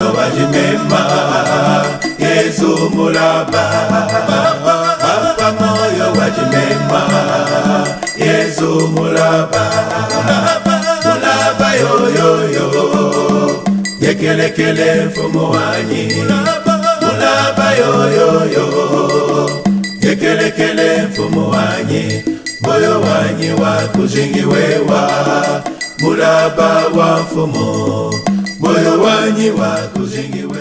balimema yesu mulaba papa moyo balimema yesu mulaba mulaba yoyoyo yekelekele fumuwanyi mulaba yoyoyo yekelekele fumuwanyi moyo wanyi wakuzingiwewa mulaba wa mfumu kuzingiwe